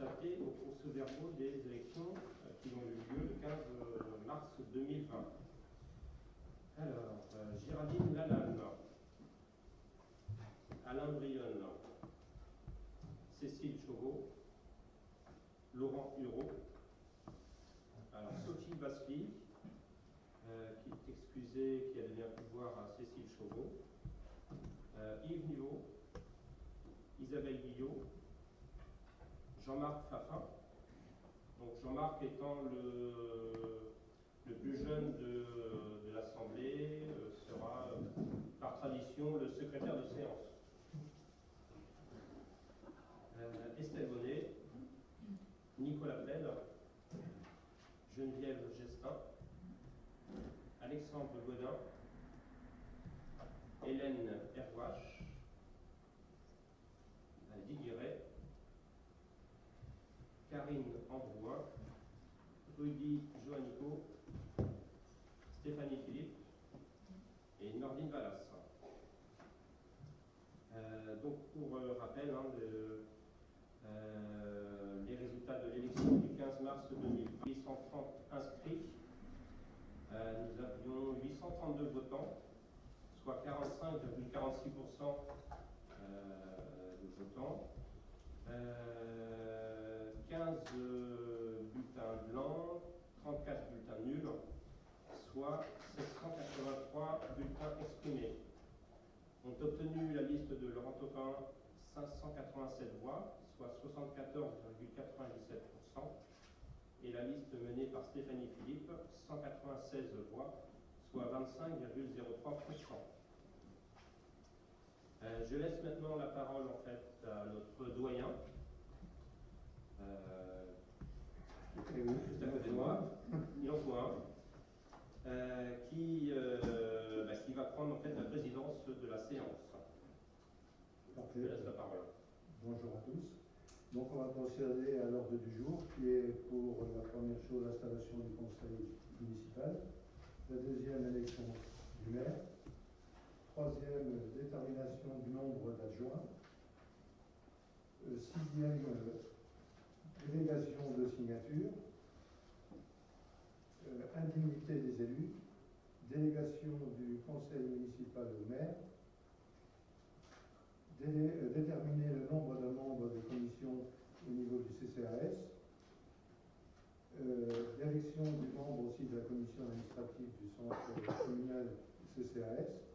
s'attaquer aux procès-verbaux des élections euh, qui ont eu lieu le 15 euh, mars 2020. Alors, euh, Géraldine Lalanne, Alain Brionne, Cécile Chauveau, Laurent Hureau, alors Sophie Basly, euh, qui est excusée, qui a donné un pouvoir à Cécile Chauveau, euh, Yves Niveau, Isabelle Guillot, Jean-Marc Fafin. Donc Jean-Marc étant le plus jeune de, de l'Assemblée, euh, sera euh, par tradition le secrétaire de séance. Euh, Estelle Bonnet, Nicolas Plède, Geneviève Gestin, Alexandre Godin, Hélène Herwache, Didier Ray, Karine Ambrouin, Rudy Joannico, Stéphanie Philippe et Nordine Vallas. Euh, donc pour euh, rappel, hein, le- euh, les résultats de l'élection du 15 mars 2020, 830 inscrits, Euh, nous avions 832 votants, soit 45,46% euh, de votants. Euh, 15 euh, bulletins blancs, 34 bulletins nuls, soit 783 bulletins exprimés. Ont obtenu la liste de Laurent Taupin 587 voix, soit 74,97%, et la liste menée par Stéphanie Philippe 196 voix, soit 25,03%. Euh, je laisse maintenant la parole en fait à notre doyen, euh, juste à côté de moi, il en faut un, euh, qui, bah, qui va prendre en fait la présidence de la séance. Je laisse la parole. Bonjour à tous. Donc on va procéder à l'ordre du jour qui est pour la première chose l'installation du conseil municipal, la deuxième élection du maire, troisième détermination du nombre d'adjoints, Euh, sixième euh, délégation de signature, Euh, indemnité des élus, délégation du conseil municipal au maire, euh, déterminer le nombre de membres des commissions au niveau du CCAS, euh, l'élection du membre aussi de la commission administrative du centre communal CCAS,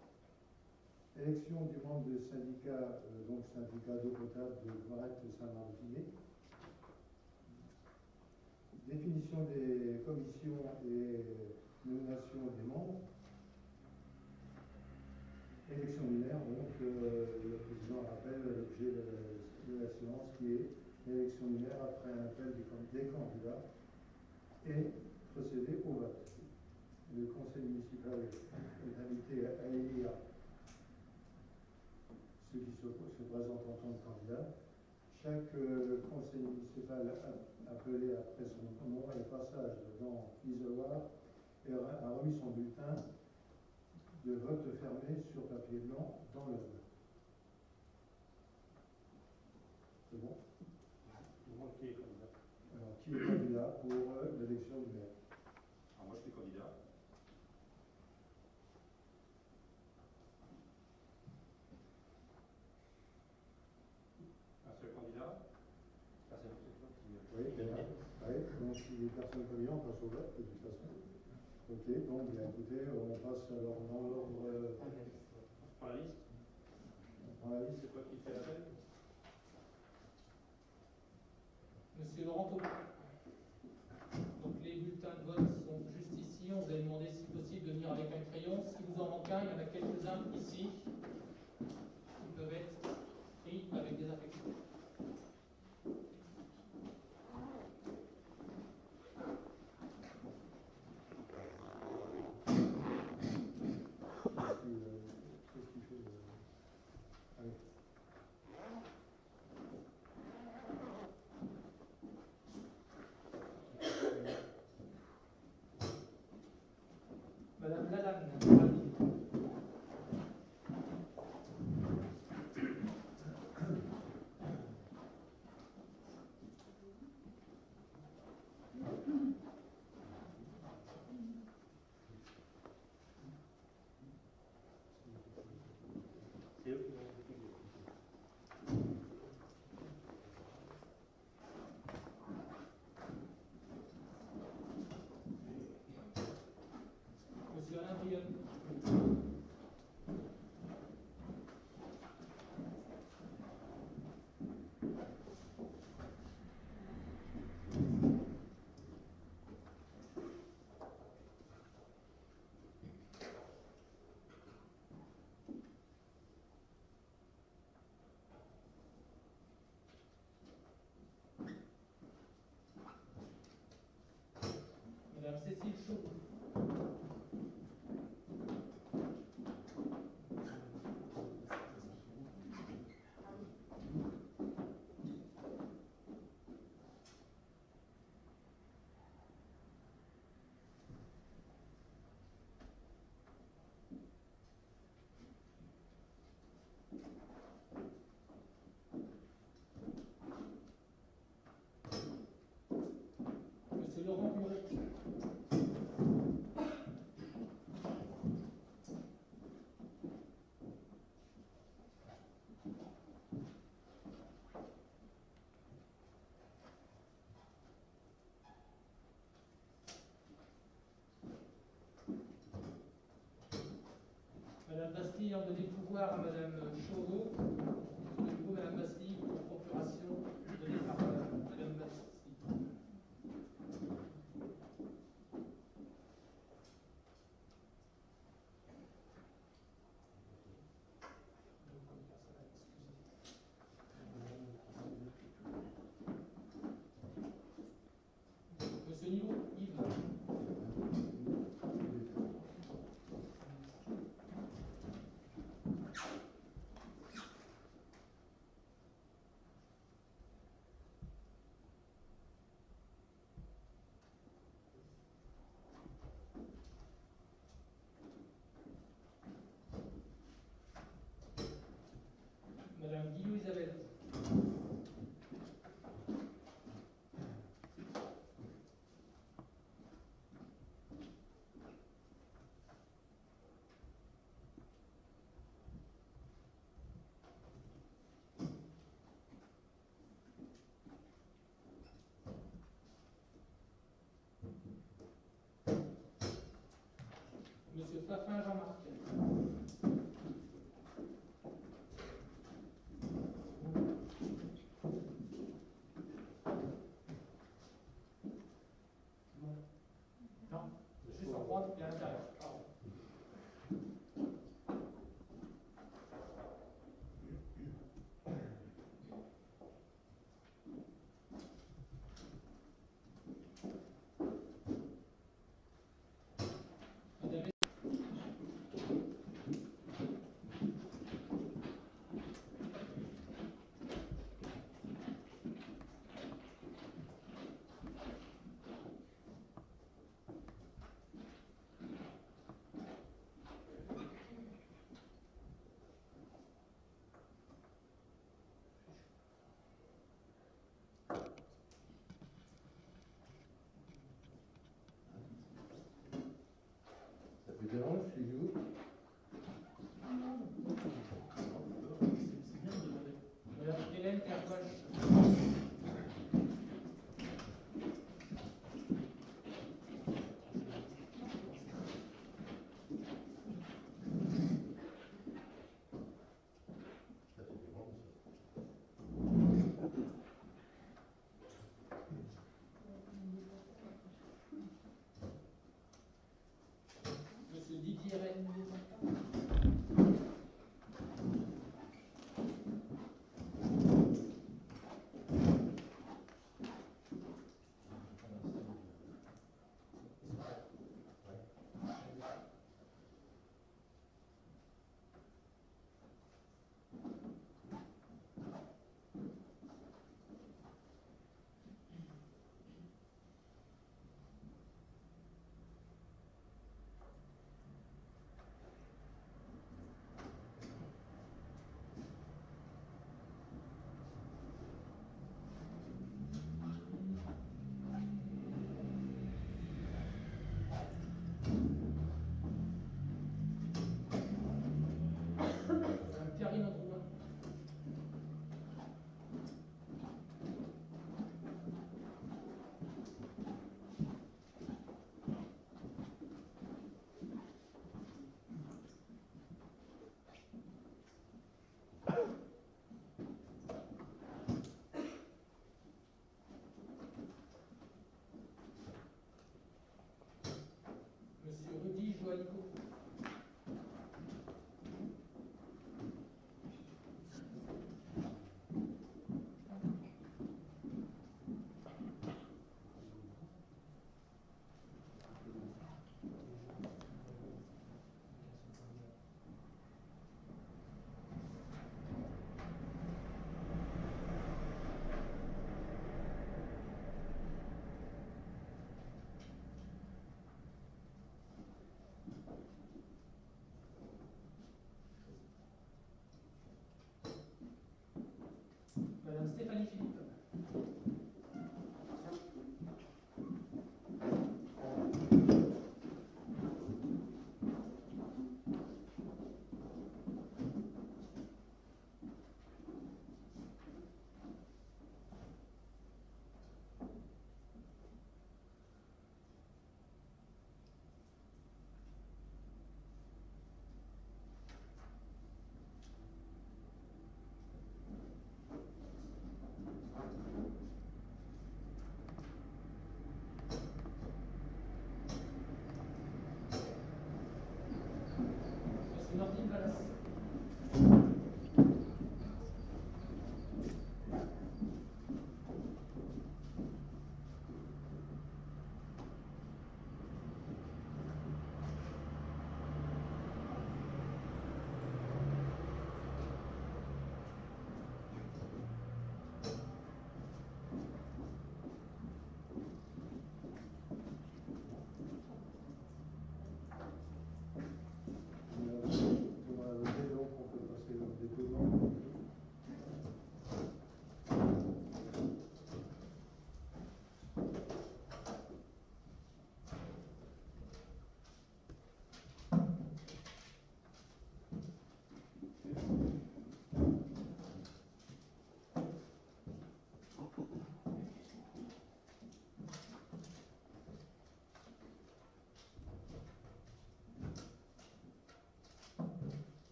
élection du membre du syndicat, euh, donc syndicat d'eau potable de Marette Saint-Martinet, définition des commissions et nomination des membres, Élection du maire, donc euh, le président rappelle l'objet de, de la séance qui est l'élection du maire après un appel des candidats et procéder au vote. Le conseil municipal est invité à élire ceux qui se, se présentent en tant que candidats. Chaque euh, conseil municipal a- appelé après son nom et passage dans l'isoloir et a remis son bulletin de vote fermé sur papier blanc dans l'urne. C'est bon? Tout le monde qui est candidat? Alors, qui est candidat pour euh, Thank you. Cécile Chou. Laurent Bastille en donnait pouvoir à Madame Chauveau. Monsieur Fafin Jean-Marc. Non, juste en droite et à l'intérieur. Pardon. Madame Ça vous dérange, chez vous Madame Hélène Kerbosch. Monsieur Didier Rennes. Madame Karine Drouin. Monsieur Rudy Joalico. Madame Stéphanie Philippe.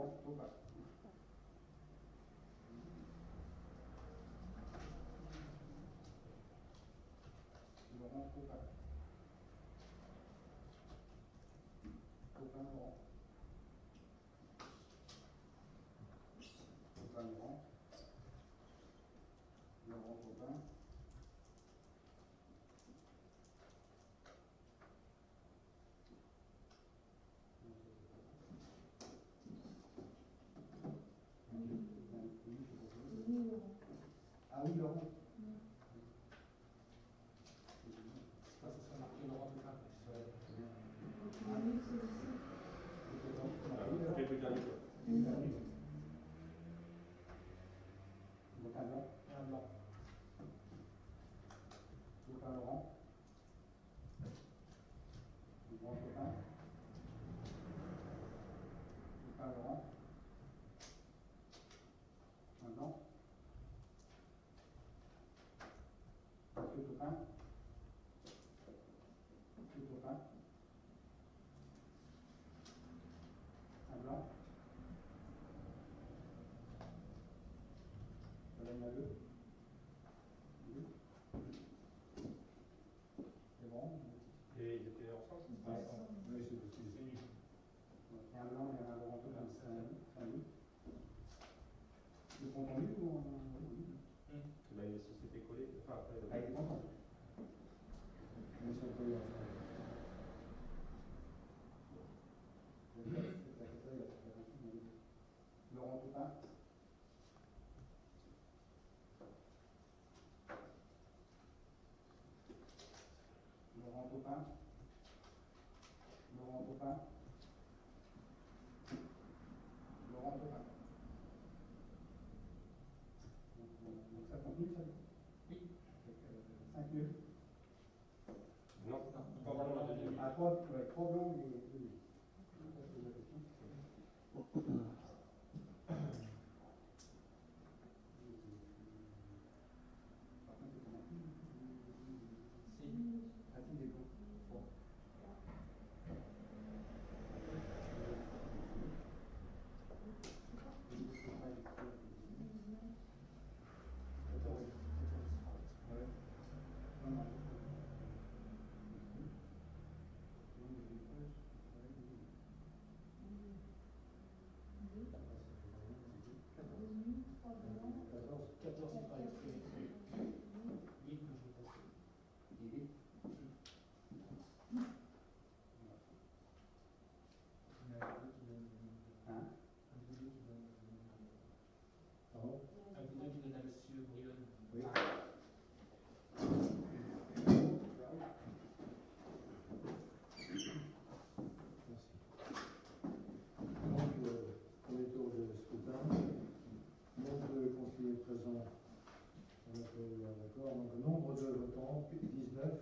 をどうか日本か Monsieur Copain. Monsieur Copain. Un blanc. Madame Laveux. Oui. C'est bon Et ils étaient ensemble Ouais. Oui, c'est possible. Il y a un blanc et un Laurent Copain, c'est un c'est un oui. Le contenu ou en... oui. Bah, les sociétés collées. Enfin, après, Ah, il est content. Ils sont collés ensemble. Laurent Copain. Laurent Copain. Laurent Copain. Laurent Copain. Donc, euh, donc ça continue, ça Oui. Avec, euh, 5 nuls. non, trois blancs, la deuxième. À trois, ouais, trois blancs et deux nuls. Ça, c'est la question. Par contre, c'est comment Si. Ah, si, des blancs. Bon. Ouais. Non, non. Quatorze. 14, c'est pas exprimé. Vite, que je vais passer. Il est Hein Pardon Un coup d'œil qui donne à monsieur Brionne. Oui. Merci. Donc, euh, premier tour de scrutin. Nombre de conseillers présents, on a fait un accord. Donc, nombre de votants, 19.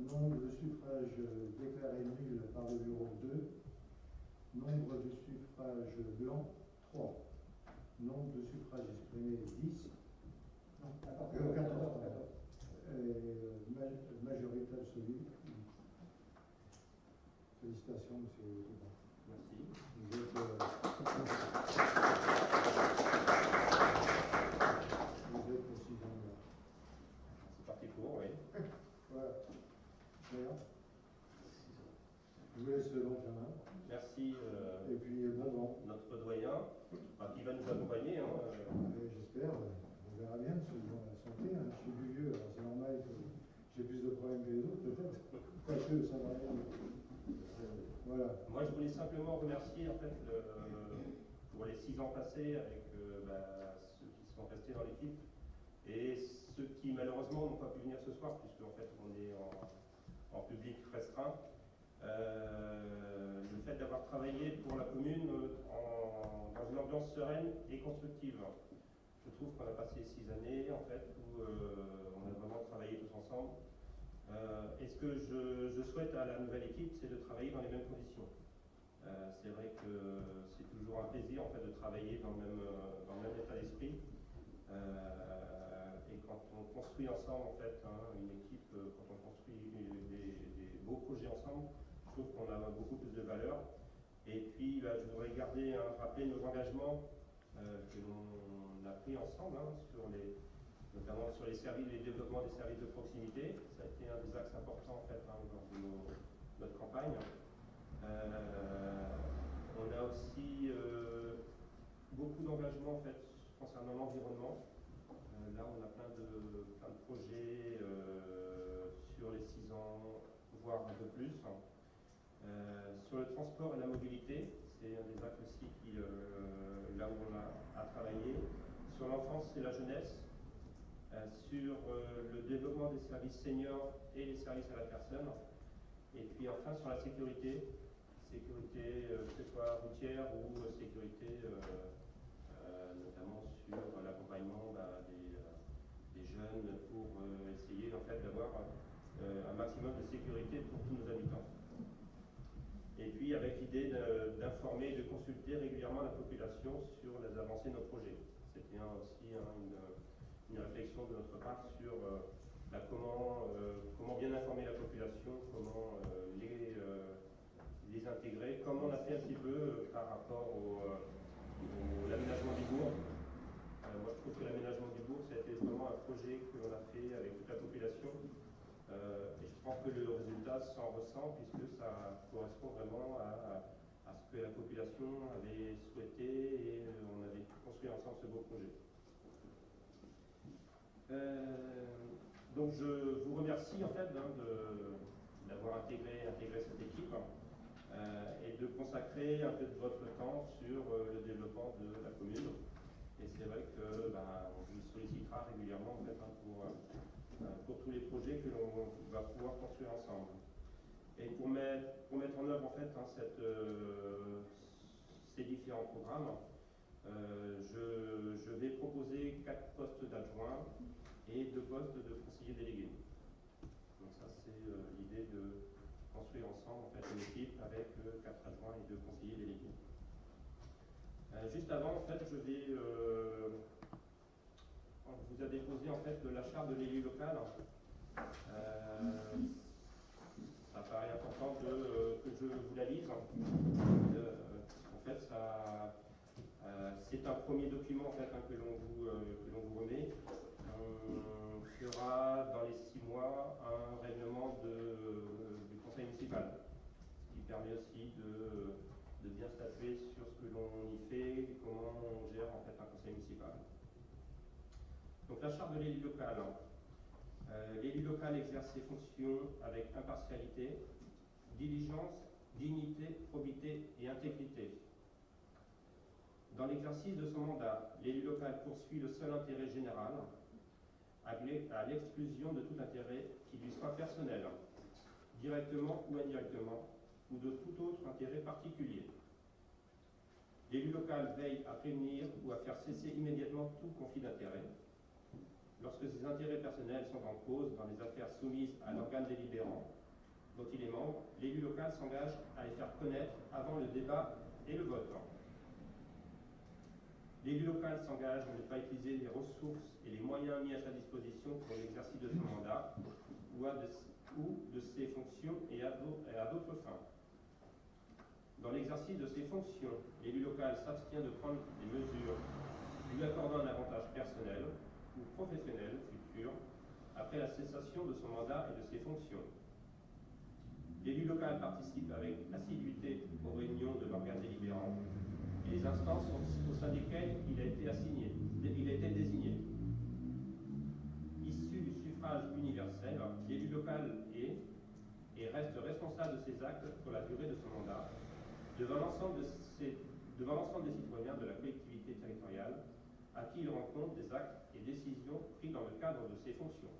Nombre de suffrages déclarés nuls par le bureau, 2. Nombre de suffrages blancs, 3. Nombre de suffrages exprimés, 10. Non, 14. Euh, 14, pardon. Euh, ma- majorité absolue. Félicitations, monsieur Toubin. Merci. Vous êtes, euh, vous êtes aussi dans le- C'est parti pour, oui. Voilà. D'ailleurs, je vous laisse le long chemin. Merci, euh, Et puis, bon vent. notre doyen, enfin, qui va nous accompagner. Hein, euh, Et J'espère, on verra bien, selon la santé. hein. Je suis plus vieux, alors c'est normal que j'ai plus de problèmes que les autres, peut-être. Pas Moi, je voulais simplement remercier en fait pour les six ans passés avec euh, bah, ceux qui sont restés dans l'équipe et ceux qui malheureusement n'ont pas pu venir ce soir puisque en fait on est en, public restreint. Euh, le fait d'avoir travaillé pour la commune euh, dans une ambiance sereine et constructive. Je trouve qu'on a passé six années en fait où on a vraiment travaillé tous ensemble. Euh, et ce que je, souhaite à la nouvelle équipe, c'est de travailler dans les mêmes conditions? Euh, c'est vrai que c'est toujours un plaisir en fait de travailler dans le même, euh, dans le même état d'esprit. Euh, et quand on construit ensemble en fait hein, une équipe, euh, quand on construit des, beaux projets ensemble, je trouve qu'on a beaucoup plus de valeur. Et puis bah, je voudrais garder, hein, rappeler nos engagements euh, que l'on a pris ensemble hein, sur les, notamment sur les services, les développements des services de proximité. Ça a été un des axes importants en fait hein, lors de notre campagne. Euh, on a aussi euh, beaucoup d'engagement en fait concernant l'environnement. Euh, là, on a plein de, projets sur les 6 ans, voire un peu plus. Euh, sur le transport et la mobilité, c'est un des axes aussi qui, là où on a à travailler. Sur l'enfance et la jeunesse, sur euh, le développement des services seniors et les services à la personne. Et puis enfin sur la sécurité, sécurité euh, que ce soit routière ou euh, sécurité euh, euh, notamment sur l'accompagnement bah, des, euh, des jeunes pour euh, essayer en fait d'avoir euh, un maximum de sécurité pour tous nos habitants. Et puis avec l'idée d'informer et de consulter régulièrement la population sur les avancées de nos projets. C'était aussi hein, une, une réflexion de notre part sur euh, bah, comment, euh, comment bien informer la population, comment euh, les, les intégrer, comme on a fait un petit peu par rapport au, l'aménagement du bourg. Moi, je trouve que l'aménagement du bourg, été vraiment un projet que l'on a fait avec toute la population. Et je pense que le résultat s'en ressent puisque ça correspond vraiment à, à ce que la population avait souhaité et on avait construit ensemble ce beau projet. Euh, donc je vous remercie en fait hein, d'avoir intégré, cette équipe euh, et de consacrer un peu de votre temps sur euh, le développement de la commune. Et c'est vrai que bah, vous sollicitera régulièrement en fait, hein, pour, tous les projets que l'on va pouvoir construire ensemble. Et pour mettre, en œuvre en fait hein, ces différents programmes, euh, je, vais proposer quatre postes d'adjoints et deux postes de conseillers délégués. Donc ça c'est euh, l'idée de construire ensemble en fait une équipe avec euh, quatre adjoints et deux conseillers délégués. Euh, juste avant en fait je vais on vous a déposé en fait la charte de l'élu local. Ça paraît important de, que je vous la lise. En fait, ça, c'est un premier document hein, que l'on vous, euh, que l'on vous remet. On fera dans les six mois un règlement de- du conseil municipal, ce qui permet aussi de, bien statuer sur ce que l'on y fait comment on gère un conseil municipal. Donc la charte de l'élu local. Euh, L'élu local exerce ses fonctions avec impartialité, diligence, dignité, probité et intégrité. Dans l'exercice de son mandat, l'élu local poursuit le seul intérêt général, à l'e- à l'exclusion de tout intérêt qui lui soit personnel, directement ou indirectement, ou de tout autre intérêt particulier. L'élu local veille à prévenir ou à faire cesser immédiatement tout conflit d'intérêts. Lorsque ses intérêts personnels sont en cause dans les affaires soumises à l'organe délibérant dont il est membre, l'élu local s'engage à les faire connaître avant le débat et le vote. L'élu local s'engage à ne pas utiliser les ressources et les moyens mis à sa disposition pour l'exercice de son mandat ou, de, ses fonctions et à à d'autres fins. Dans l'exercice de ses fonctions, l'élu local s'abstient de prendre des mesures lui accordant un avantage personnel ou professionnel futur après la cessation de son mandat et de ses fonctions. L'élu local participe avec assiduité aux réunions de l'organe délibérant les instances au- sein desquelles il a été assigné, il a été désigné. Issu du suffrage universel, l'élu local est et reste responsable de ses actes pour la durée de son mandat devant l'ensemble des citoyens de la collectivité territoriale à qui il rend compte des actes et décisions pris dans le cadre de ses fonctions.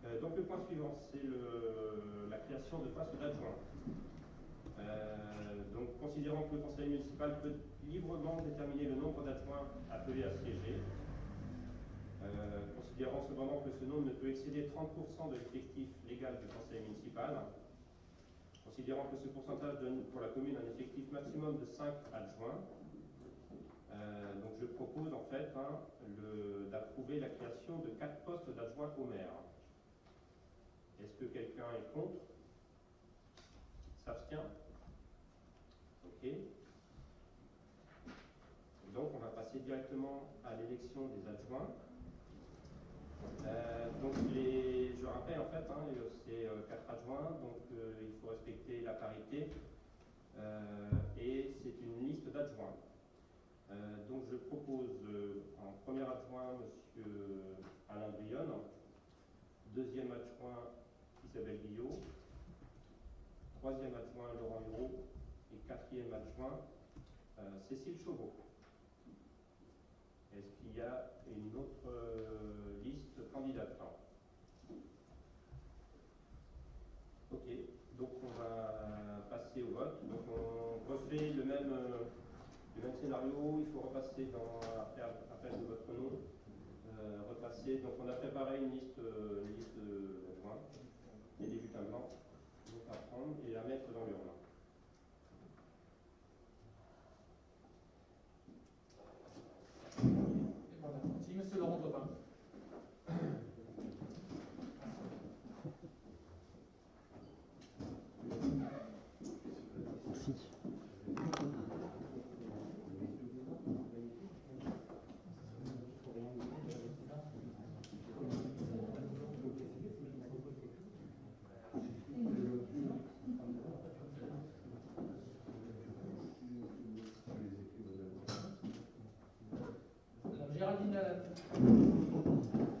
Euh, donc le point suivant, c'est la création de postes d'adjoints. Euh, donc considérant que le conseil municipal peut librement déterminer le nombre d'adjoints appelés à siéger, euh, considérant cependant que ce nombre ne peut excéder 30% de l'effectif légal du conseil municipal, considérant que ce pourcentage donne pour la commune un effectif maximum de 5 adjoints, euh, donc je propose en fait hein, d'approuver la création de 4 postes d'adjoints au maire. Est-ce que quelqu'un est contre? S'abstient Ok. Donc on va passer directement à l'élection des adjoints. Euh, donc je rappelle en fait, hein, c'est euh, quatre adjoints, donc euh, il faut respecter la parité et c'est une liste d'adjoints. donc je propose en premier adjoint M. Alain Brionne, deuxième adjoint Isabelle Guillot, troisième adjoint Laurent Hureau et quatrième adjoint Cécile Chauveau. Est-ce qu'il y a une autre euh, liste candidatant Ok, donc on va passer au vote. Donc on refait le même, euh, le même scénario. Il faut repasser dans, après appel de votre nom. Euh, repasser. Donc on a préparé une liste, une liste d'adjoints, les débutants blancs, donc à prendre et à mettre dans l'urne. yarattın.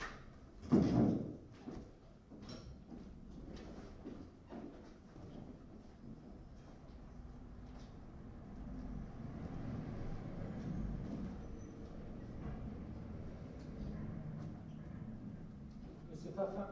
c'est pas fin,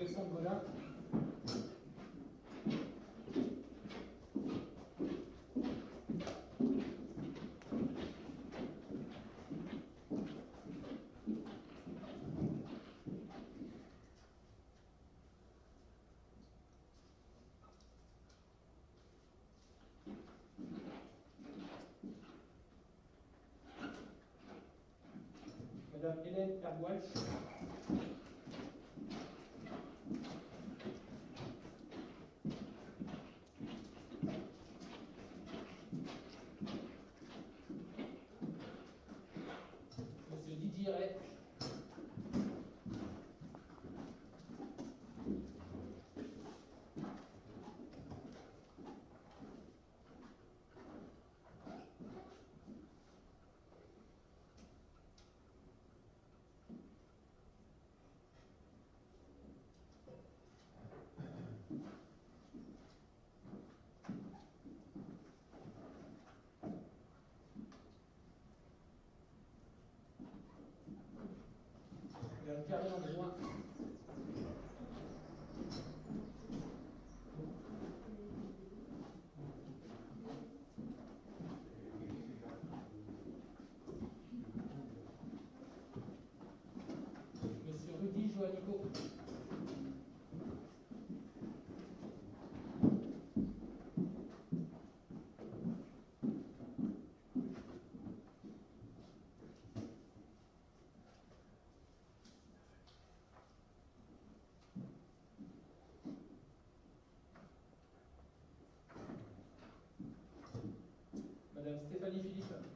Alexandre Madame Hélène Cho 五万 Stéphanie Philippe.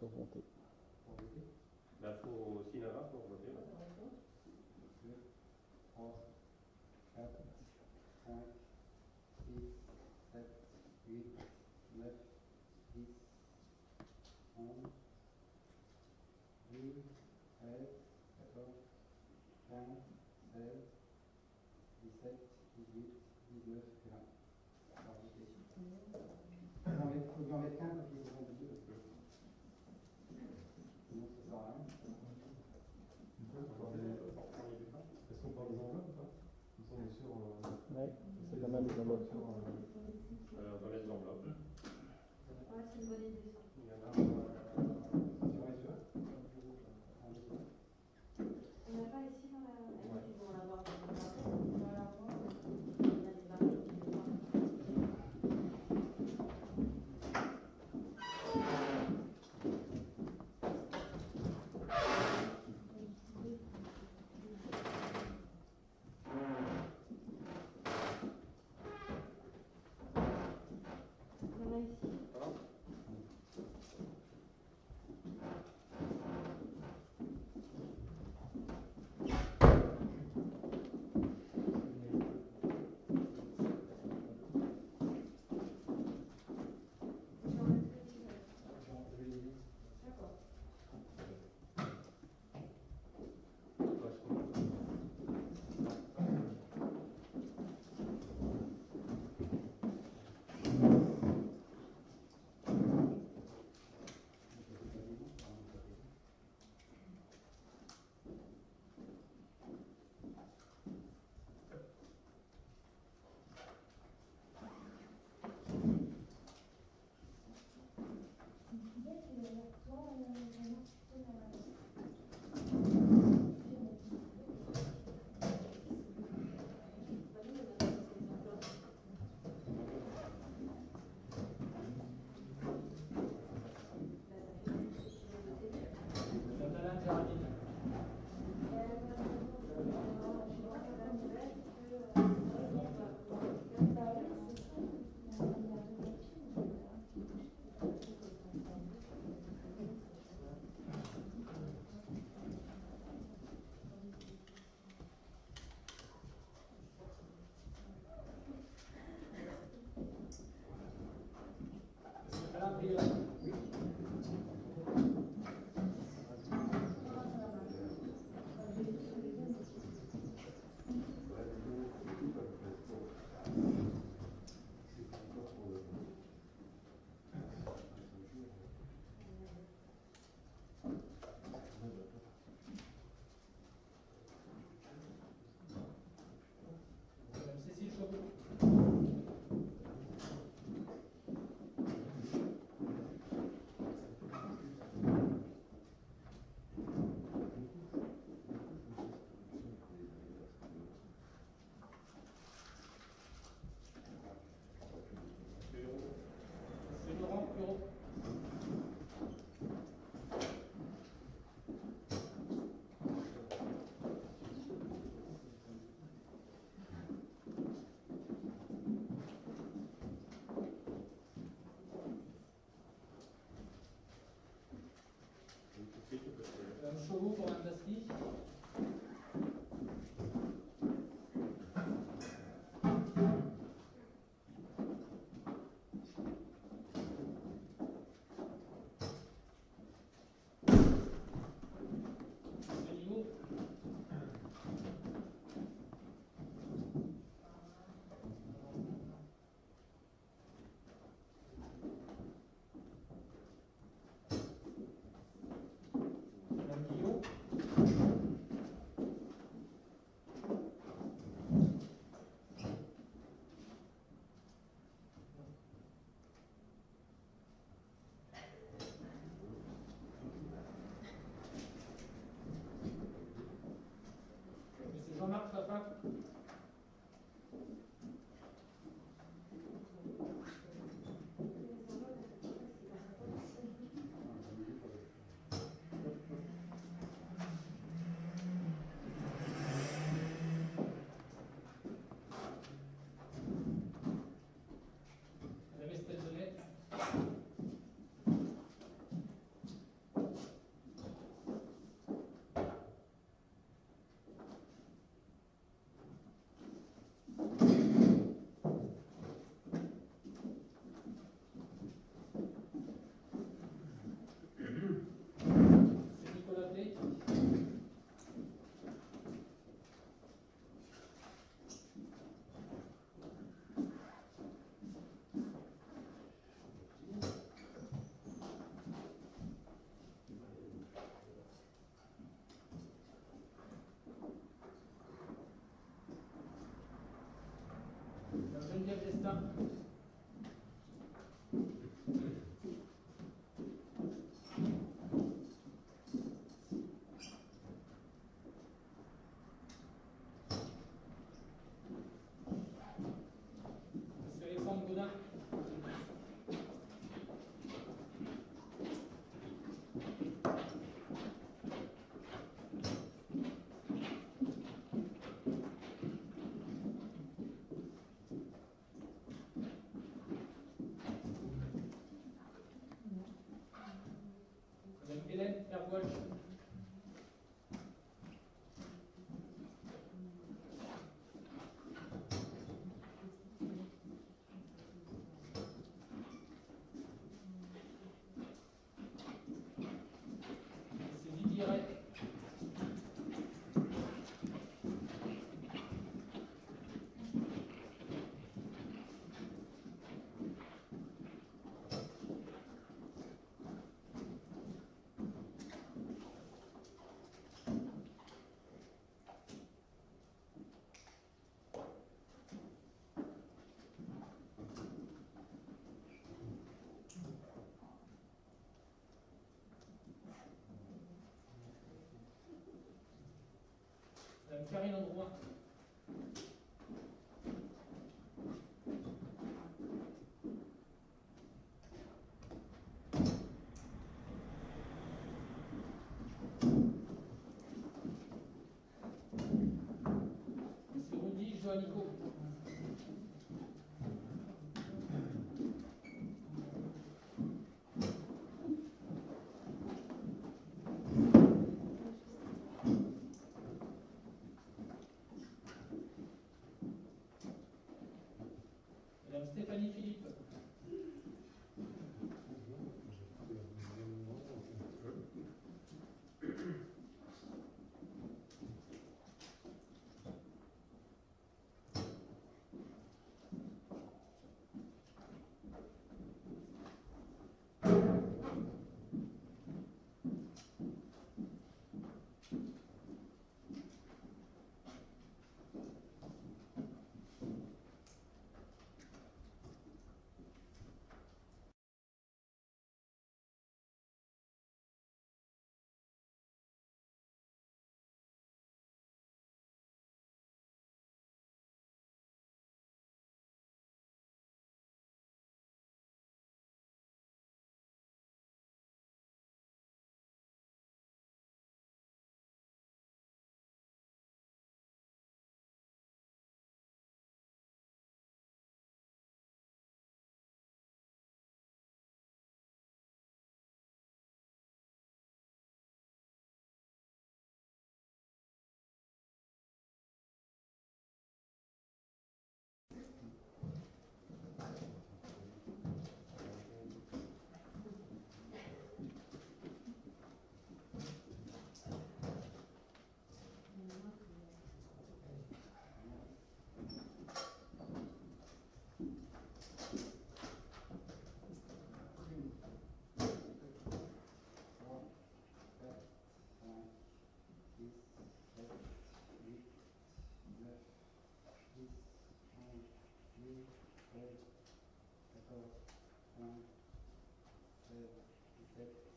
pour voter. Bah, il faut aussi pour voter. Schon bitte. Ähm, Shuru, vor allem das Ich Geneviève Destin. Monsieur Alexandre Godin. Madame Hélène Herbois. Monsieur Didier Ray. Madame Karine Androuin. Joannico. Stéphanie Philippe. carried. The. One, two, three.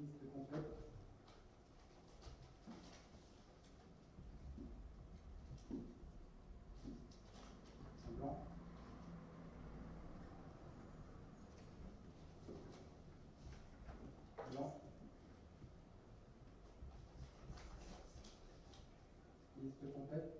Liste complète. Blanc Liste complète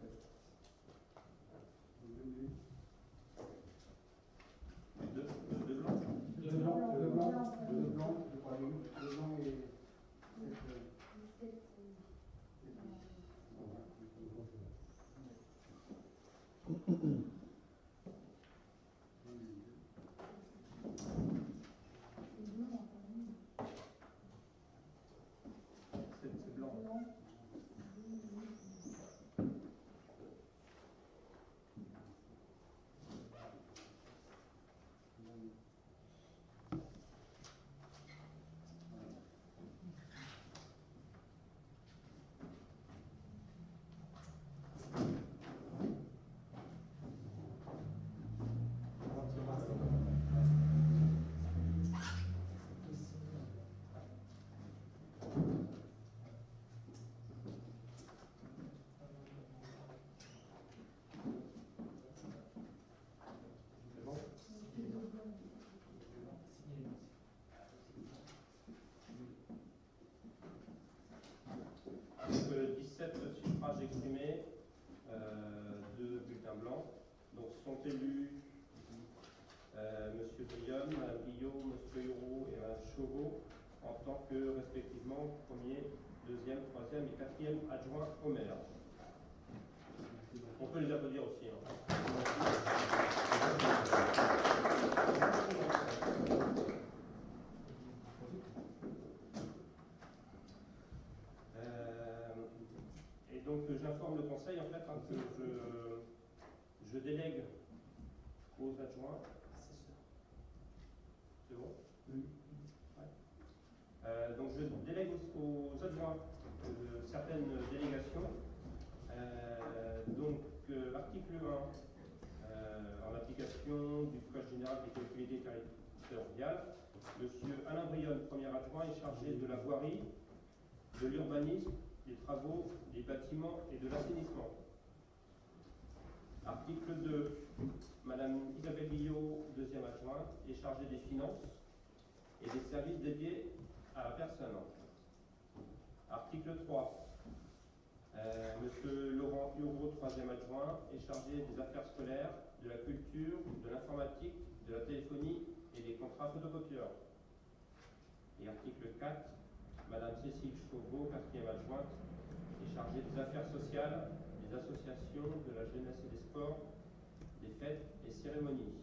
Thank you. Exprimés, euh, deux bulletins blancs. Donc sont élus euh, Monsieur Brion, Madame Guillot, Monsieur Hureau et Madame Chauveau en tant que respectivement premier, deuxième, troisième et quatrième adjoint au maire. On peut les applaudir aussi. hein. Euh, et donc euh, j'informe le conseil en fait hein, que aux adjoints. C'est bon? Oui. Ouais. Euh, donc je délègue aux, aux adjoints euh, certaines délégations. Euh, donc euh, article 1, euh, en application du Code général des collectivités territoriales, Monsieur Alain Brionne, premier adjoint, est chargé de la voirie, de l'urbanisme, des travaux, des bâtiments et de l'assainissement. Article 2, Madame Isabelle Guillot, deuxième adjointe, est chargée des finances et des services dédiés à la personne. Article 3, euh, Monsieur Laurent Hureau, troisième adjoint, est chargé des affaires scolaires, de la culture, de l'informatique, de la téléphonie et des contrats photocopieurs. Et article 4, Madame Cécile Chauveau, quatrième adjointe, est chargée des affaires sociales, des associations, de la jeunesse et des sports, fêtes et cérémonies.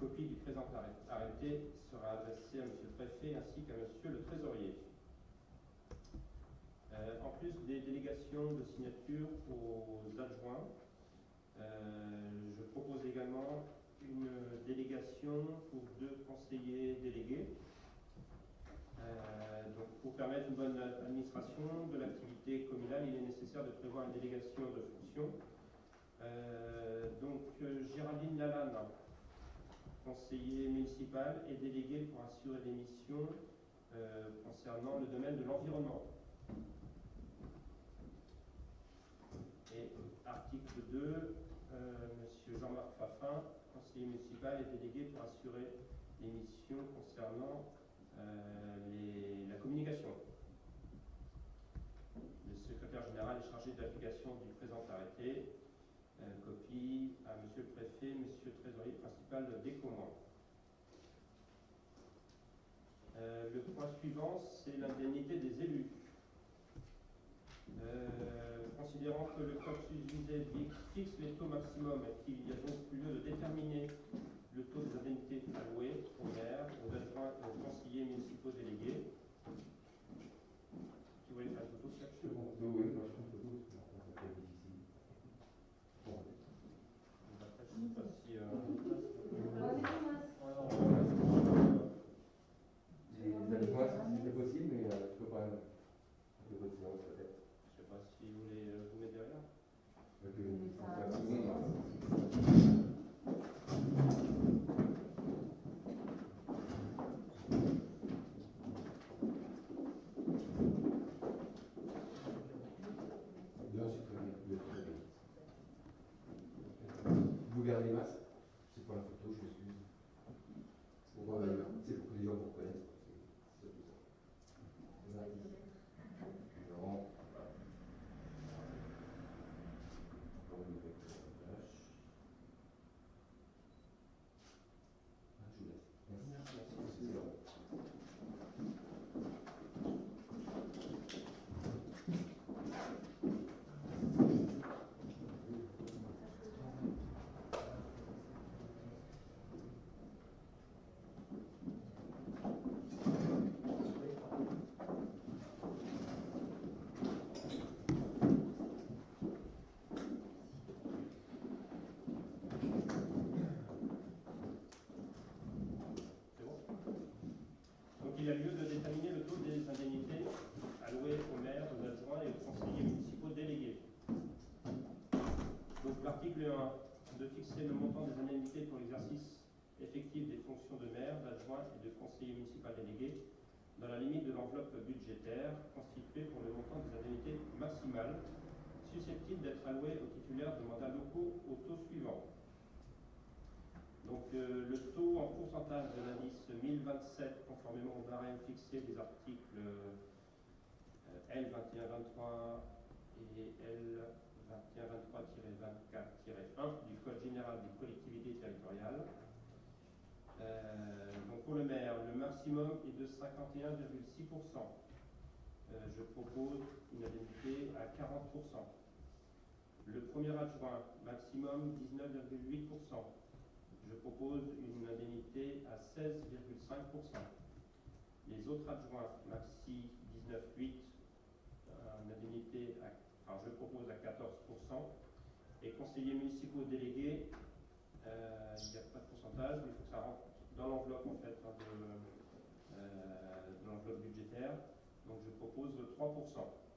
Copie du présent arrêt- arrêté sera adressée à Monsieur le Préfet ainsi qu'à Monsieur le Trésorier. Euh, en plus des délégations de signature aux adjoints, euh, je propose également une délégation pour deux conseillers délégués. Euh, pour permettre une bonne administration de l'activité communale, il est nécessaire de prévoir une délégation de fonction. Euh, donc, euh, Géraldine Lalanne, conseiller municipal, est déléguée pour assurer les missions euh, concernant le domaine de l'environnement. Et article 2, euh, Monsieur Jean-Marc Fafin, conseiller municipal, est délégué pour assurer les missions concernant la communication. Le secrétaire général est chargé de l'application du présent arrêté. Euh, à Monsieur le le Trésorier principal des communs. Euh, le point suivant, c'est l'indemnité des élus. Euh, considérant que le code susvisé fixe les taux maximums et qu'il y a donc lieu de déterminer le taux des indemnités allouées aux maires, aux adjoints et aux conseillers municipaux délégués. Tu voulais faire une photo, Serge Oui, oui, moi je trouve que vous, c'est un peu difficile. Bon, Donc après, je sais pas si, euh, Alors, mettez-moi Les adjoints, si c'était possible, mais euh, je peux pas. De votre séance peut-être. je sais pas si vous voulez euh, vous mettre derrière. Avec Mais une- ça- un ça- petit monde, hein. Là, c'est très bien. vous êtes très bien. Vous gardez les masques C'est pour la photo, je m'excuse. C'est pour, euh, c'est pour que les gens vous reconnaissent. C'est c'est tout ça. Voilà. Non. Encore une fois, flash. Ah, je vous laisse. Merci. C'est bon. C'est bon Donc il a lieu de déterminer le taux des indemnités allouées aux maires, aux adjoints et aux conseillers municipaux délégués. Donc l'article 1, de fixer le montant des indemnités pour l'exercice effectif des fonctions de maire, d'adjoint et de conseiller municipal délégué dans la limite de l'enveloppe budgétaire constituée pour le montant des indemnités maximales susceptibles d'être allouées aux titulaires de mandats locaux au taux suivant. Donc euh, le taux en pourcentage de l'indice 1027, conformément au barème fixé des articles euh, L2123 et L2123-24-1 du Code général des collectivités territoriales. Euh, donc pour le maire, le maximum est de 51,6%. Euh, je propose une indemnité à 40%. Le premier adjoint, maximum 19,8%. Propose une indemnité à 16,5%. Les autres adjoints, maxi 19,8%, euh, une indemnité à, alors je propose à 14%. Et conseillers municipaux délégués, euh, il n'y a pas de pourcentage, mais il faut que ça rentre dans l'enveloppe en fait hein, euh, de l'enveloppe budgétaire. Donc je propose 3%.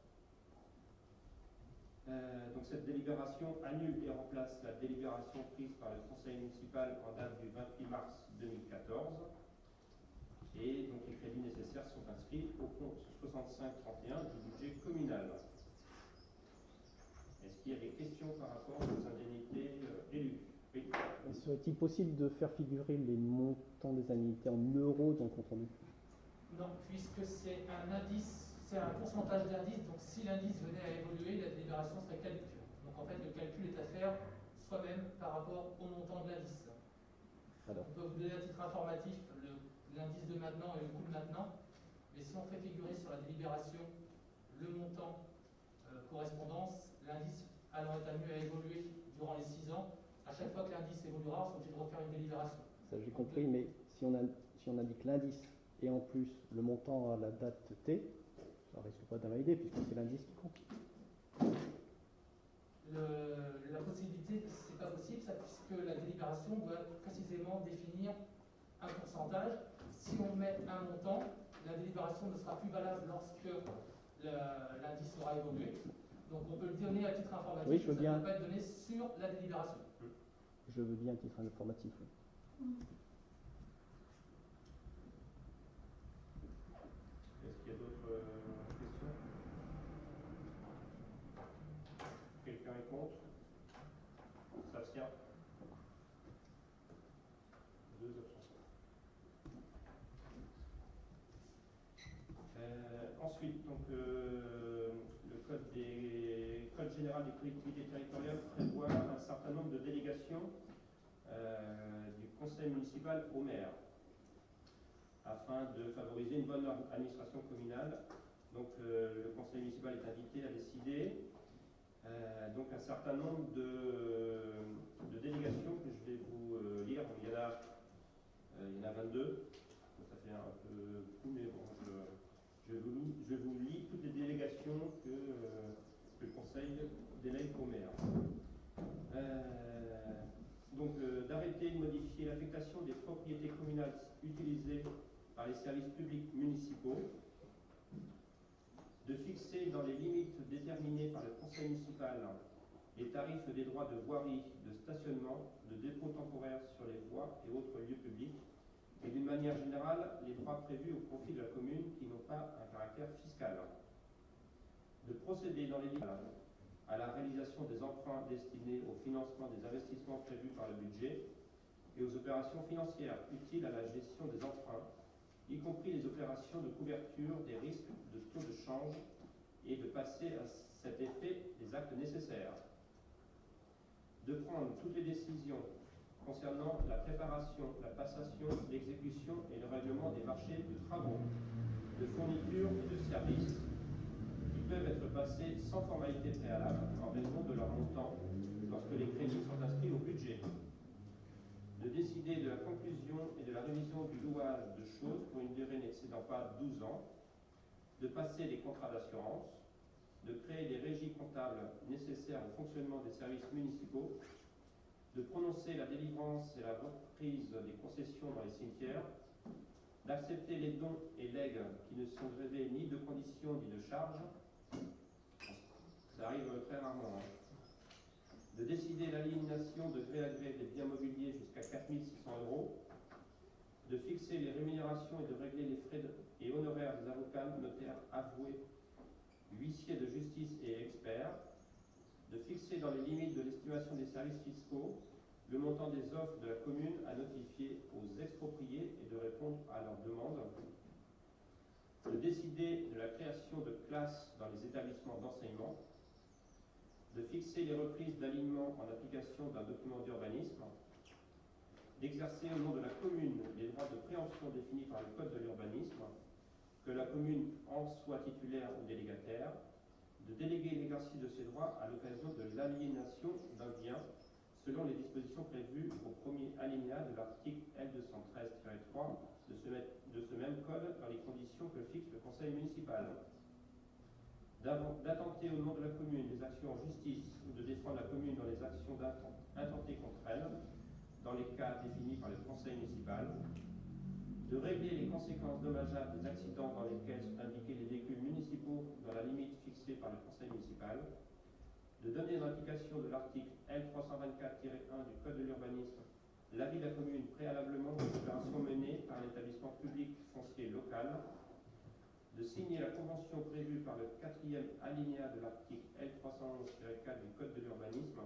Euh, donc cette délibération annule et remplace la délibération prise par le conseil municipal en date du 28 mars 2014. Et donc les crédits nécessaires sont inscrits au compte 6531 du budget communal. Est-ce qu'il y a des questions par rapport aux indemnités euh, élues? Oui. Serait-il possible de faire figurer les montants des indemnités en euros dans le compte rendu? Non, puisque c'est un indice, c'est un pourcentage d'indice, donc si l'indice venait à évoluer, la délibération serait caduque. Donc en fait, le calcul est à faire soi-même par rapport au montant de l'indice. Alors. On peut vous donner à titre informatif l'indice de maintenant et le coût de maintenant, mais si on fait figurer sur la délibération le montant euh, correspondance, l'indice allant être amené à évoluer durant les 6 ans, à chaque fois que l'indice évoluera, on sera obligé de refaire une délibération. Ça j'ai compris, mais si on, a, si on indique l'indice et en plus le montant à la date T, ça risque pas d'invalider puisque c'est l'indice qui compte. Le- la possibilité, c'est pas possible, ça, puisque la délibération doit précisément définir un pourcentage. Si on met un montant, la délibération ne sera plus valable lorsque l'indice aura évolué. Donc on peut le donner à titre informatif, Oui, je veux ça bien. ne peut pas être donné sur la délibération. Je veux bien un titre informatif. oui. Est-ce qu'il y a d'autres euh, questions Quelqu'un est contre S'abstient Deux abstentions. Euh, ensuite, donc, euh, le code, des, code général des collectivités territoriales prévoit un certain nombre de délégations euh, du municipal au maire afin de favoriser une bonne administration communale. Donc euh, le conseil municipal est invité à décider euh, donc un certain nombre de, délégations que je vais vous euh, lire. Il y en a, il y en a 22. Ça fait un peu beaucoup, mais bon, je, vous, lis- toutes les délégations que, que le conseil délègue au maire. Euh, donc euh, d'arrêter de modifier l'affectation des propriétés communales utilisées par les services publics municipaux, de fixer dans les limites déterminées par le conseil municipal les tarifs des droits de voirie, de stationnement, de dépôt temporaire sur les voies et autres lieux publics, et d'une manière générale les droits prévus au profit de la commune qui n'ont pas un caractère fiscal. De procéder dans les limites à la réalisation des emprunts destinés au financement des investissements prévus par le budget et aux opérations financières utiles à la gestion des emprunts, y compris les opérations de couverture des risques de taux de change et de passer à cet effet les actes nécessaires. De prendre toutes les décisions concernant la préparation, la passation, l'exécution et le règlement des marchés de travaux, de fournitures et de services peuvent être passés sans formalité préalable en raison de leur montant lorsque les crédits sont inscrits au budget. De décider de la conclusion et de la révision du louage de choses pour une durée n'excédant pas 12 ans, de passer des contrats d'assurance, de créer des régies comptables nécessaires au fonctionnement des services municipaux, de prononcer la délivrance et la reprise des concessions dans les cimetières, d'accepter les dons et legs qui ne sont grévés ni de conditions ni de charges, ça arrive très rarement, hein. De décider l'aliénation de gré à gré des biens mobiliers jusqu'à 4600 euros, de fixer les rémunérations et de régler les frais et honoraires des avocats, notaires, avoués, huissiers de justice et experts, de fixer dans les limites de l'estimation des services fiscaux le montant des offres de la commune à notifier aux expropriés et de répondre à leurs demandes, de décider de la création de classes dans les établissements d'enseignement, de fixer les reprises d'alignement en application d'un document d'urbanisme, d'exercer au nom de la commune les droits de préemption définis par le Code de l'urbanisme, que la commune en soit titulaire ou délégataire, de déléguer l'exercice de ces droits à l'occasion de l'aliénation d'un bien selon les dispositions prévues au premier alinéa de l'article L213-3 de ce, même code dans les conditions que fixe le conseil municipal. D'attenter au nom de la commune des actions en justice ou de défendre la commune dans les actions intentées contre elle, dans les cas définis par le conseil municipal, de régler les conséquences dommageables des accidents dans lesquels sont indiqués les véhicules municipaux dans la limite fixée par le conseil municipal, de donner en application de l'article L324-1 du Code de l'urbanisme l'avis de la commune préalablement aux opérations menées par un établissement public foncier local, de signer la convention prévue par le quatrième alinéa de l'article L311-4 du Code de l'urbanisme,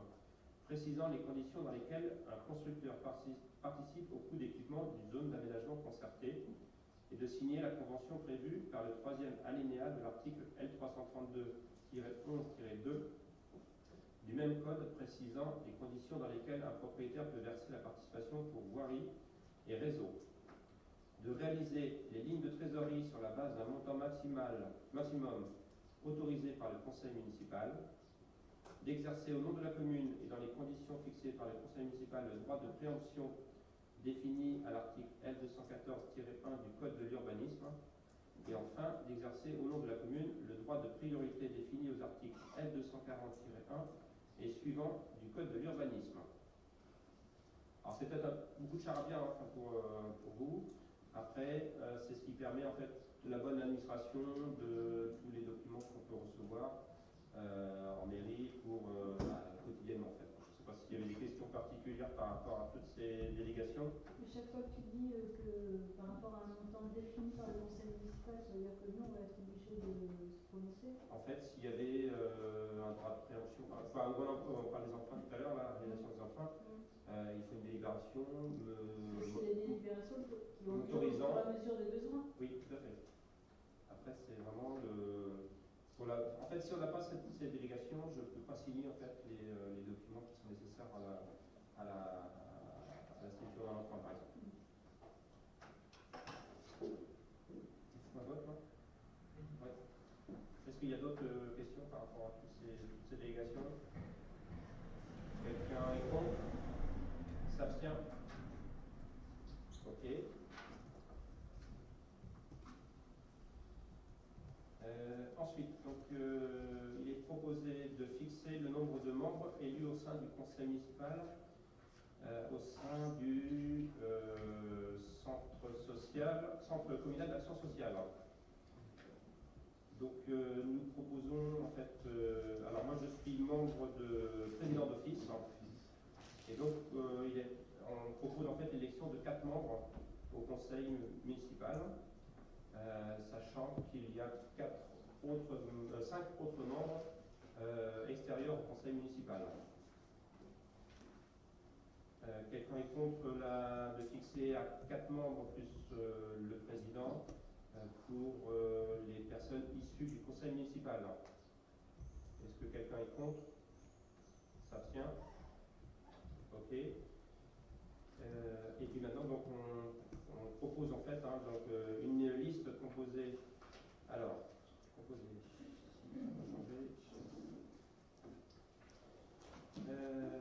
précisant les conditions dans lesquelles un constructeur parti- participe au coût d'équipement d'une zone d'aménagement concerté, et de signer la convention prévue par le troisième alinéa de l'article L332-11-2 du même code précisant les conditions dans lesquelles un propriétaire peut verser la participation pour voirie et réseau de réaliser les lignes de trésorerie sur la base d'un montant maximal, maximum autorisé par le conseil municipal, d'exercer au nom de la commune et dans les conditions fixées par le conseil municipal le droit de préemption définis à l'article L214-1 du Code de l'urbanisme. Et enfin, d'exercer au nom de la commune le droit de priorité défini aux articles L240-1 et suivant du Code de l'urbanisme. Alors c'est peut-être beaucoup de charabia hein, pour, euh, pour vous. Après, euh, c'est ce qui permet en fait de la bonne administration de tous les documents qu'on peut recevoir euh, en mairie pour bah, quotidiennement en fait. Je ne sais pas s'il y avait des questions particulières par rapport à toutes ces délégations. Mais chaque fois que tu dis euh, que par rapport à un montant défini par le conseil municipal, ça veut dire que nous, on va être obligé de se prononcer En fait, s'il y avait euh, un droit de préemption, enfin, on parle des emprunts tout à l'heure, la réalisation des emprunts, euh, il faut une délibération. C'est les délibérations qui ont lieu au Autorisant. et à mesure des besoins. Oui, tout à fait. Après, c'est vraiment le. la- En fait, si on n'a pas cette, cette délégation, je ne peux pas signer en fait les, euh, les documents qui sont nécessaires à la, à à la signature d'un emprunt, par exemple. C'est ma vote, là Ouais. Est-ce qu'il y a d'autres euh, questions par rapport à tous ces, toutes ces délégations Quelqu'un est contre S'abstient Ok. Euh, ensuite, donc, euh, il est proposé de fixer le nombre de membres élus au sein du conseil municipal, euh, au sein du euh, centre social, centre communal d'action sociale. Donc, euh, nous proposons en fait, euh, alors moi je suis membre de président d'office, et donc euh, on propose en fait l'élection de quatre membres au conseil municipal. Sachant qu'il y a quatre autres, cinq autres membres extérieurs au conseil municipal. Euh, Quelqu'un est contre la, de fixer à quatre membres plus euh, le président euh, pour les personnes issues du conseil municipal. Est-ce que quelqu'un est contre? S'abstient? Ok. Et puis maintenant, donc, on, propose en fait hein, donc, une liste composée. Alors, composée. Euh,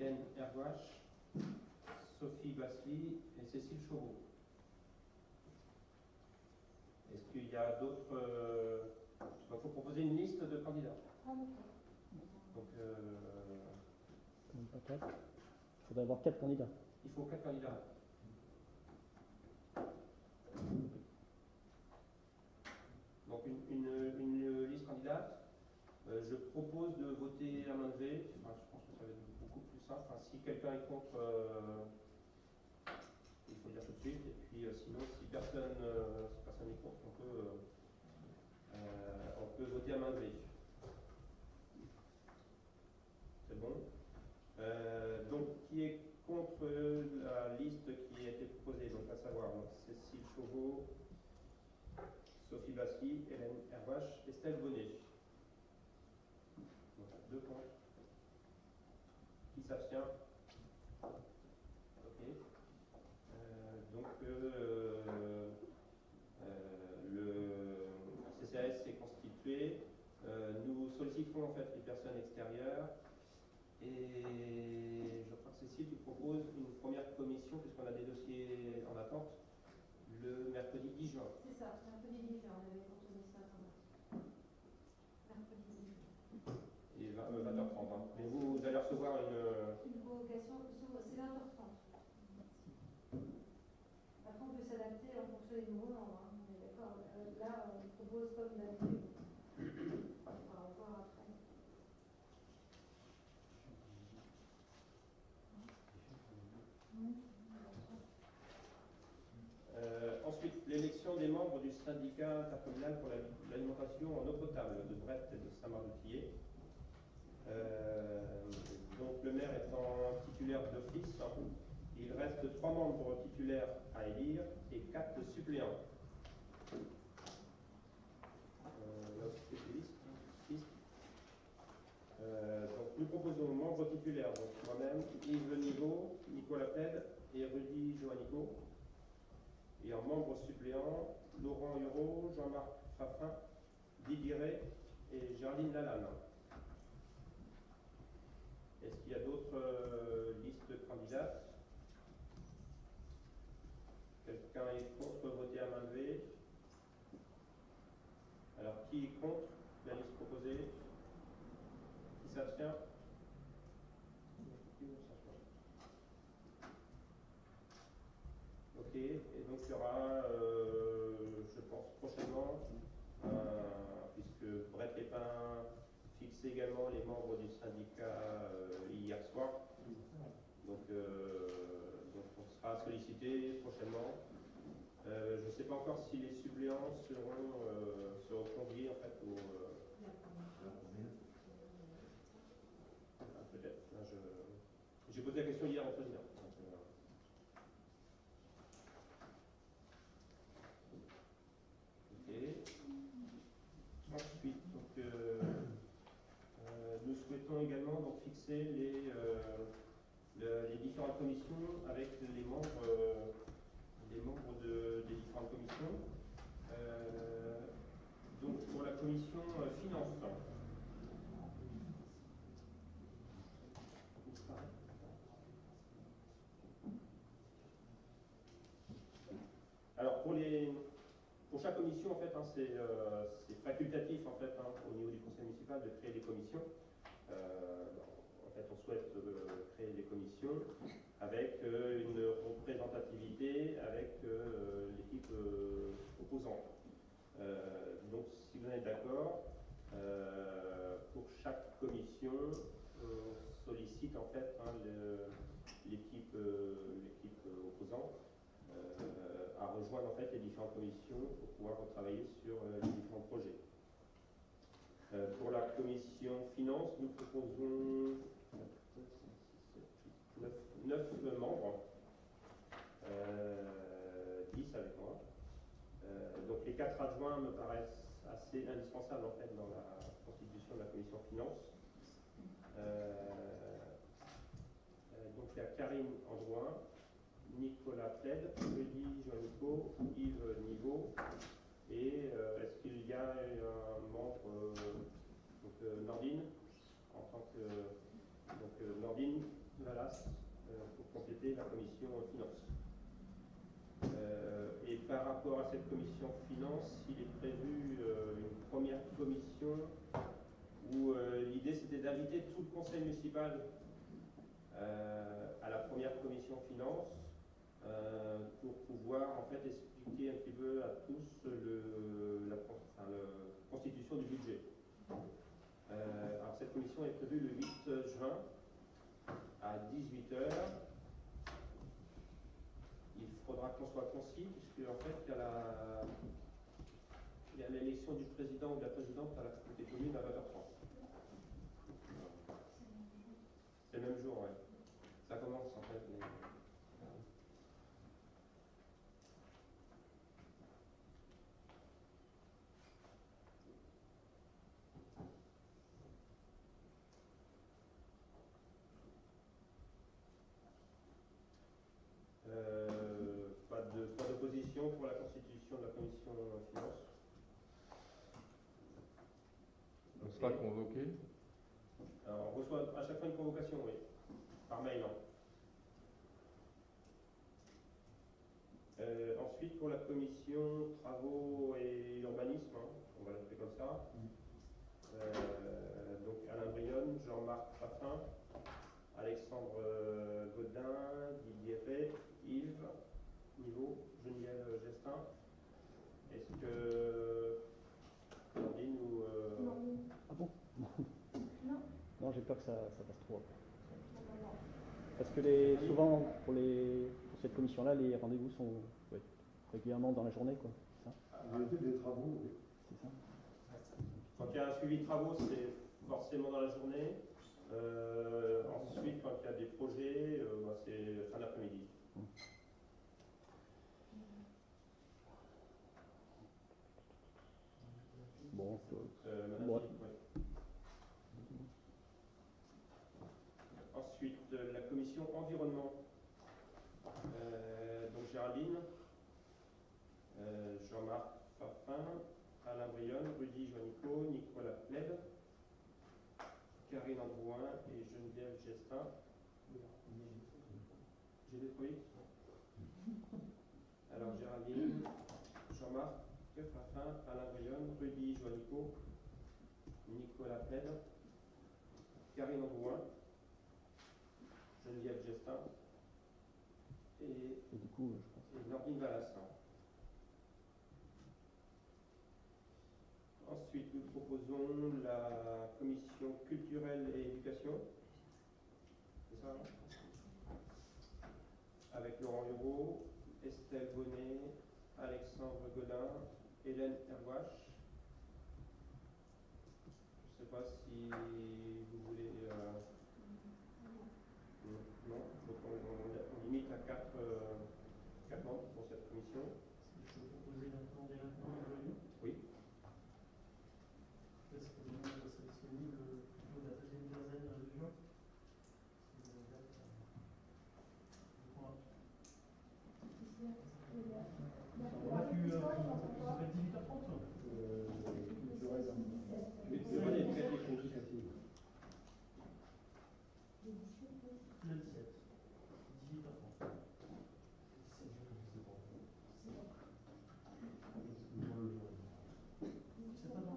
Hélène Hergouache, Sophie Basly et Cécile Chauveau. Est-ce qu'il y a d'autres. euh, Il faut proposer une liste de candidats. Ah. Donc, euh. Il faudrait avoir quatre candidats. il faut quatre candidats. Donc une, une- une liste candidate. Euh, je propose de voter à main levée. Enfin, je pense que ça va être si quelqu'un est contre, euh, il faut le dire tout de suite. Et puis euh, sinon, si personne, euh, si personne n'est contre, on peut, on peut voter à main levée. C'est bon? Donc, qui est contre la liste qui a été proposée Donc, à savoir Cécile Chauveau, Sophie Basky, Hélène Hervache, Estelle Bonnet. Donc, deux contre. Qui s'abstient Ok. Euh, donc, euh, euh, le CCAS est constitué. Euh, nous sollicitons en fait les personnes extérieures. Et je crois que Cécile, tu proposes une première commission, puisqu'on a des dossiers en attente, le mercredi 10 juin. C'est ça, mercredi 10 juin, on avait contourné ça quand même. Mercredi 10 juin. Et 20, euh, 20h30. hein. Mais vous, vous allez recevoir une. euh, Une convocation, c'est 20h30. Après, on peut s'adapter en fonction des nouveaux membres. hein. On est d'accord. Euh, Là, on propose comme d'habitude. On va voir après. Euh, ensuite, l'élection des membres du syndicat intercommunal pour la- l'alimentation en eau potable de Brest et de Saint-Marc-de-Tillet. Euh, donc, le maire étant titulaire d'office, il reste trois membres titulaires à élire et quatre suppléants. Euh, liste. Euh, donc, nous proposons membres titulaires, donc moi-même, Yves Niveau, Nicolas Plède et Rudy Joannico. Et en membres suppléants, Laurent Huron, Jean-Marc Fafin, Didier et Gerline Lalanne. Est-ce qu'il y a d'autres euh, listes candidats? Quelqu'un est contre votre euh, hier soir. Donc, euh, donc on sera sollicité prochainement. Euh, je ne sais pas encore si les suppléants seront, seront conviés en fait euh, ah, peut-être. J'ai posé la question hier au président. Donc, euh, Ok. Ensuite, donc, euh, euh, nous souhaitons également donc, fixer les, euh, le- les différentes commissions avec les membres, euh, les membres de- des différentes commissions. Euh, donc pour la commission euh, finance. Alors pour les pour chaque commission en fait hein, c'est euh, c'est facultatif en fait hein, au niveau du conseil municipal de créer des commissions. Euh, en fait on souhaite euh, créer des commissions avec euh, une représentativité avec euh, l'équipe euh, opposante. Donc si vous êtes d'accord, pour chaque commission, on sollicite en fait hein, l'équipe opposante à rejoindre en fait les différentes commissions pour pouvoir retravailler sur les différents projets. Pour la commission finance, nous proposons 9, membres, euh, 10 avec moi. Euh, donc les quatre adjoints me paraissent assez indispensables en fait dans la constitution de la commission finance. Euh, euh, donc il y a Karine Androuin, Nicolas Pled, Rudy Joannico, Yves Niveau. Et euh, est-ce qu'il y a un membre, euh, donc euh, Nordine, en tant que donc, euh, Nordine Valas, euh, compléter la commission finance. Euh, et par rapport à cette commission finance, il est prévu euh, une première commission où euh, l'idée c'était d'inviter tout le conseil municipal à la première commission finance pour pouvoir en fait expliquer un petit peu à tous la le- constitution du budget. Alors cette commission est prévue le 8 juin à 18h. Il faudra qu'on soit concis puisque en fait il y a l'élection du président ou de la présidente à la communauté commune à 20h30. C'est le même jour, ouais. Ça commence en fait Euh, pas de pas d'opposition pour la constitution de la commission euh, finance. On sera convoqué. Alors, on reçoit à chaque fois une convocation, oui, par mail. hein. Euh, ensuite, pour la commission travaux et urbanisme, hein, on va l'appeler comme ça. Euh, donc Alain Brionne, Jean-Marc Raffin, Alexandre euh, Godin, Didier Ray, Yves, Niveau, Geneviève Gestin. Est-ce que Nordine ou euh, Non, Ah bon? Non, Non, j'ai peur que ça, ça passe trop. Parce que les, souvent, pour, les, pour cette commission-là, les rendez-vous sont régulièrement dans la journée, quoi. C'est ça, Il y a été des travaux, oui. c'est ça Quand il y a un suivi de travaux, c'est forcément dans la journée. Euh, ensuite, quand il y a des projets, euh, bah, c'est fin d'après-midi. Bon, euh, Euh, Madame Bon. Philippe, ouais. Ensuite, euh, la commission environnement. Euh, donc Géraldine, euh, Jean-Marc Fafin, Alain Brionne, Rudy Joannico, Nicolas Pleb, Karine Androuin et Geneviève Gestin. J'ai des trucs Alors Géraldine, Jean-Marc Fafin, Alain Brionne, Rudy Joannico, Nicolas Pleb, Karine Androuin, Geneviève Gestin, et, Et du coup, je pense. et Nordine Valas. Ensuite, nous proposons la commission culturelle et éducation. C'est ça hein? Avec Laurent Hureau, Estelle Bonnet, Alexandre Godin, Hélène Herwache. Je ne sais pas si vous voulez. euh, non, non. donc on, on- on limite à 4 membres pour cette commission. Je peux proposer maintenant dès maintenant une réunion Oui. Est-ce que vous serez disponible plutôt la deuxième quinzaine de juin Si vous avez date, euh, dites-moi. On va tu euh, on s'appelle 18h30 toi Euh, culturel, Culturelle et éducative. éducative. Le 17. 18h30. C'est pas dans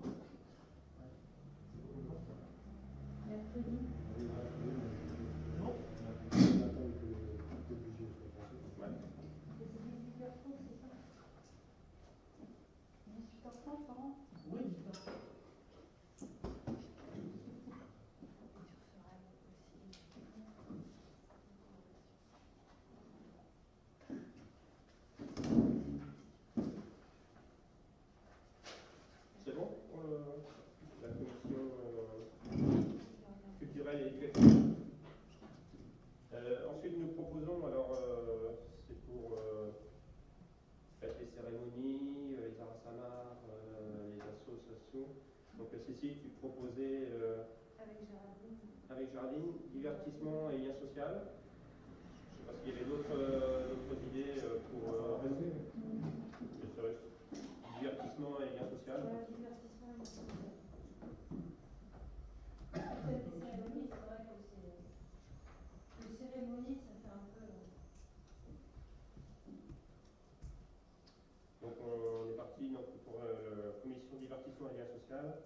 Ouais. Mercredi. Non On attend que le budget soit passé. Ouais. Et c'est 18h30, c'est ça 18h30, Laurent Oui, 18h30. C'est bon pour le- la commission euh, culturelle et éducative Euh, Ensuite, nous proposons, alors euh, c'est pour euh, faites les cérémonies, euh, les arasanas, euh, les associations. Donc euh, Proposais euh, Avec Géraldine. avec Jardine, divertissement et lien social. Je ne sais pas s'il y avait d'autres euh, d'autres idées euh, pour euh, je serais- divertissement et lien social. Voilà, divertissement et social. Peut-être des cérémonies, c'est vrai que c'est. Les cérémonies, ça fait un peu. euh, Donc on est parti donc, pour euh, la commission divertissement et lien social.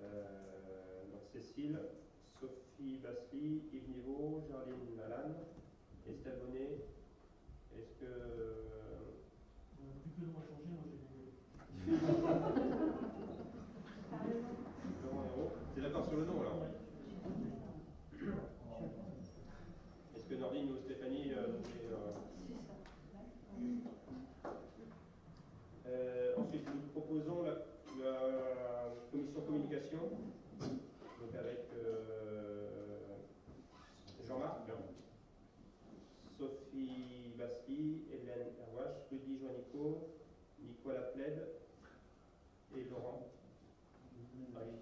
Euh, donc Cécile, Sophie Basly, Yves Niveau, Gerline Lalanne, Estelle Bonnet. Est-ce que On n'a plus que le droit de changer, moi j'ai des. T'as raison. Laurent Hérault, t'es d'accord sur le nom alors Est-ce que Nordine ou Stéphanie euh, voulaient, euh, C'est ça. Euh, ensuite, nous proposons la, la commission communication, donc avec euh, Jean-Marc, Sophie Basli, Hélène Herwache, Rudy Joannico, Nicolas Pled et Laurent. Ah oui,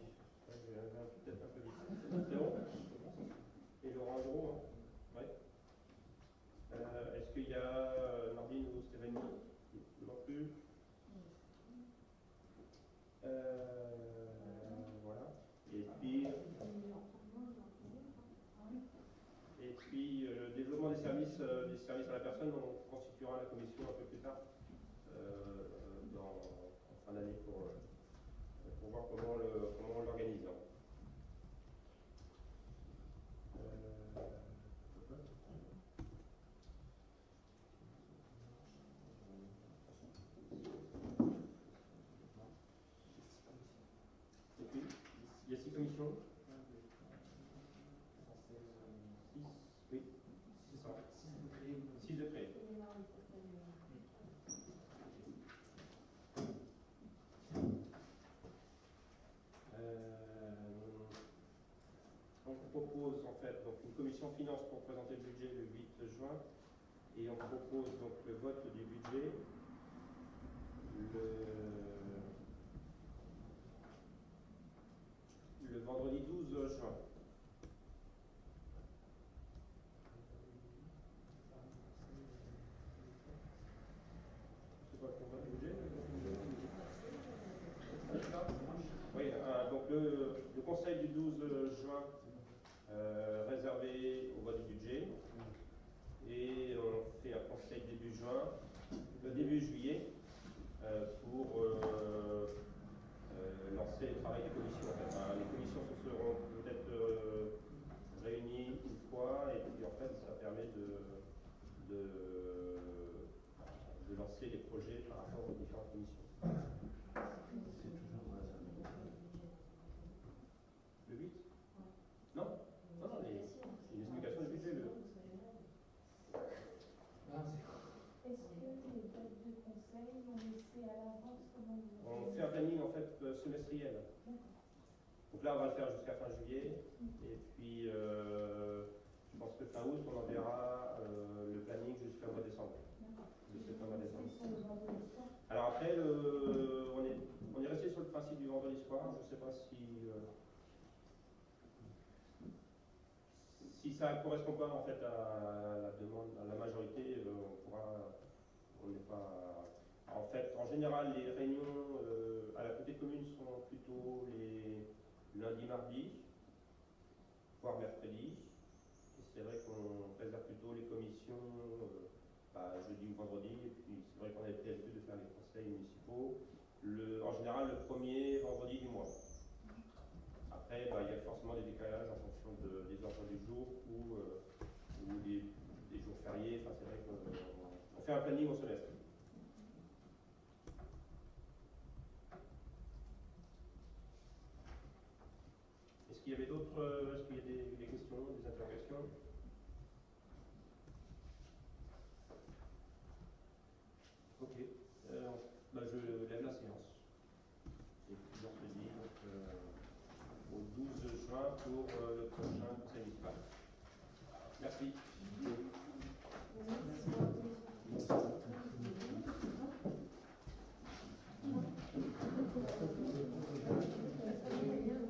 ouais, j'ai un- un- peut-être un peu vite. C'est bon Et Laurent Gros, hein Ouais. Euh, Est-ce qu'il y a euh, Nordine ou Stéphanie Non plus. Euh, voilà. Et puis, et puis euh, le développement des services, euh, des services à la personne, on constituera la commission un peu plus tard, euh, dans, en fin d'année, pour, euh, pour voir comment, le, comment on l'organise. Euh, et puis, il y a six commissions Six, oui, c'est ça. Six de près. Euh, on propose en fait donc une commission finance pour présenter le budget le 8 juin. Et on propose donc le vote du budget. Le, le vendredi 12 juin. Budget? Oui, euh, donc le, le conseil du 12 juin euh, réservé au vote du budget et on fait un conseil début juin, le début juillet euh, pour euh, lancer le travail des commissions. Les commissions se seront peut-être réunies une fois et puis en fait ça permet de, de, de lancer les projets par rapport aux différentes commissions. Le 8 Non, non, non, les, c'est une explication du budget. Le, Ah, c'est- Est-ce que les dates de conseil, on les fait à l'avance comment vous on fait un planning en fait euh, semestriel. Donc là, on va le faire jusqu'à fin juillet. Et puis, euh, je pense que fin août, on enverra euh, le planning jusqu'au mois de décembre. De septembre à Alors après, le, on, est, on est resté sur le principe du vendredi soir. Je ne sais pas si, euh, si ça ne correspond pas en fait à la demande, à la majorité, on pourra, on n'est pas. En fait, en général, les réunions euh, à la communauté commune sont plutôt les lundis, mardis, voire mercredi. C'est vrai qu'on préserve plutôt les commissions euh, bah, jeudi ou vendredi. Et puis c'est vrai qu'on avait pris l'habitude de faire les conseils municipaux, en général le premier vendredi du mois. Après, bah, il y a forcément des décalages en fonction de- des emplois du jour ou, euh, des jours fériés. Enfin, c'est vrai qu'on on fait un planning au semestre. Euh,